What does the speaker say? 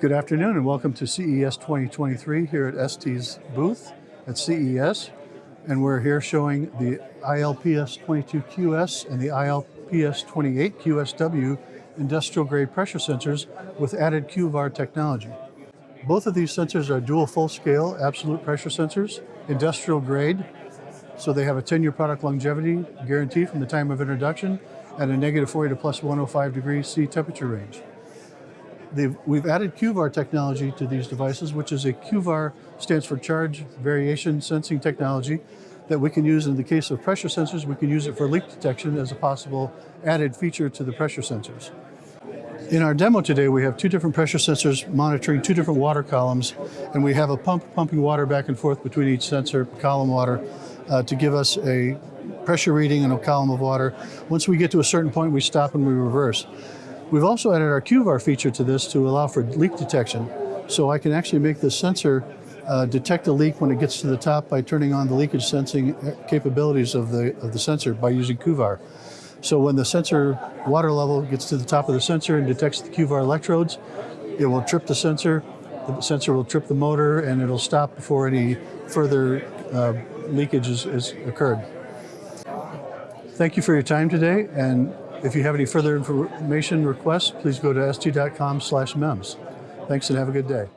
Good afternoon and welcome to CES 2023 here at ST's booth at CES. And we're here showing the ILPS22QS and the ILPS28QSW industrial grade pressure sensors with added QVAR technology. Both of these sensors are dual full scale absolute pressure sensors, industrial grade, so they have a 10 year product longevity guarantee from the time of introduction and a negative 40 to plus 105 degrees C temperature range. They've, we've added QVAR technology to these devices, which is a QVAR stands for charge variation sensing technology that we can use in the case of pressure sensors. We can use it for leak detection as a possible added feature to the pressure sensors. In our demo today, we have two different pressure sensors monitoring two different water columns, and we have a pump pumping water back and forth between each sensor, column water, uh, to give us a pressure reading and a column of water. Once we get to a certain point, we stop and we reverse. We've also added our QVAR feature to this to allow for leak detection. So I can actually make the sensor uh, detect a leak when it gets to the top by turning on the leakage sensing capabilities of the, of the sensor by using QVAR. So when the sensor water level gets to the top of the sensor and detects the QVAR electrodes, it will trip the sensor, the sensor will trip the motor, and it'll stop before any further uh, leakage is occurred. Thank you for your time today, and if you have any further information requests, please go to st.com slash MEMS. Thanks and have a good day.